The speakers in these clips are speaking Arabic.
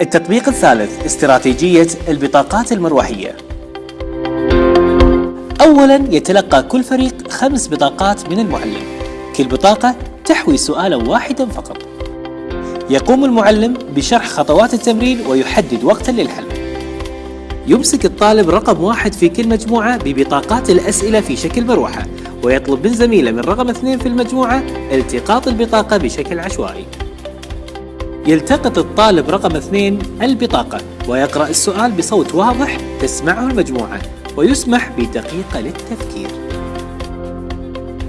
التطبيق الثالث استراتيجية البطاقات المروحية. أولا يتلقى كل فريق خمس بطاقات من المعلم. كل بطاقة تحوي سؤالا واحدا فقط. يقوم المعلم بشرح خطوات التمرين ويحدد وقتا للحل. يمسك الطالب رقم واحد في كل مجموعة ببطاقات الأسئلة في شكل مروحة ويطلب من زميله من رقم اثنين في المجموعة التقاط البطاقة بشكل عشوائي. يلتقط الطالب رقم اثنين البطاقة ويقرأ السؤال بصوت واضح تسمعه المجموعة ويسمح بدقيقة للتفكير.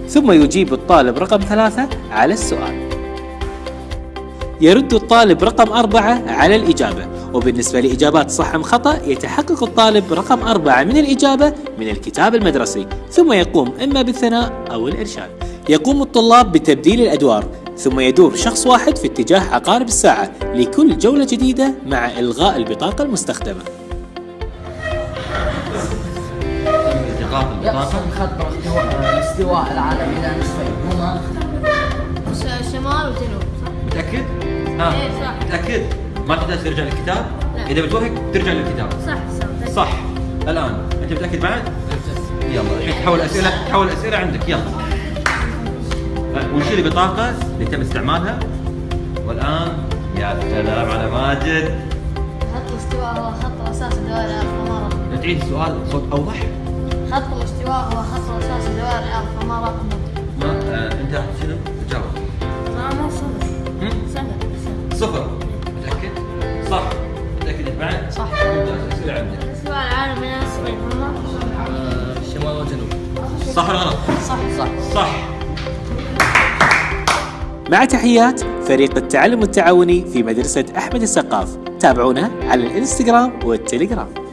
ثم يجيب الطالب رقم ثلاثة على السؤال. يرد الطالب رقم أربعة على الإجابة وبالنسبة لإجابات صح أم خطأ يتحقق الطالب رقم أربعة من الإجابة من الكتاب المدرسي ثم يقوم إما بالثناء أو الإرشاد. يقوم الطلاب بتبديل الأدوار ثم يدور شخص واحد في اتجاه عقارب الساعة لكل جولة جديدة مع إلغاء البطاقة المستخدمة خط الاستواء العالم إلى نصفين هما شمال وجنوب صح؟ متأكد؟ ها إيه، صح. متأكد؟ ما تحتاج ترجع للكتاب؟ لا. إذا بتوهق ترجع للكتاب صح صح صح الآن أنت متأكد بعد؟ يلا الحين تحول أسئلة تحول أسئلة عندك يلا ونشيل البطاقة اللي تم استعمالها؟ والآن يا سلام على ماجد. خط الاستواء هو خط الأرض فما رقمه تعيد السؤال بصوت أوضح؟ خط الاستواء هو خط الأساس لدوائر الأرض فما رقمه ما آه، أنت شنو؟ تجاوب. ما ما صفر. هم؟ صفر. صفر. متأكد؟ صح. متأكد أنت بعد؟ صح. ممتاز عندك؟ الاستواء العالم إلى نصفين هما شمال وجنوب. صح ولا غلط؟ صح صح. صح. مع تحيات فريق التعلم التعاوني في مدرسة أحمد السقاف. تابعونا على الإنستغرام والتليجرام.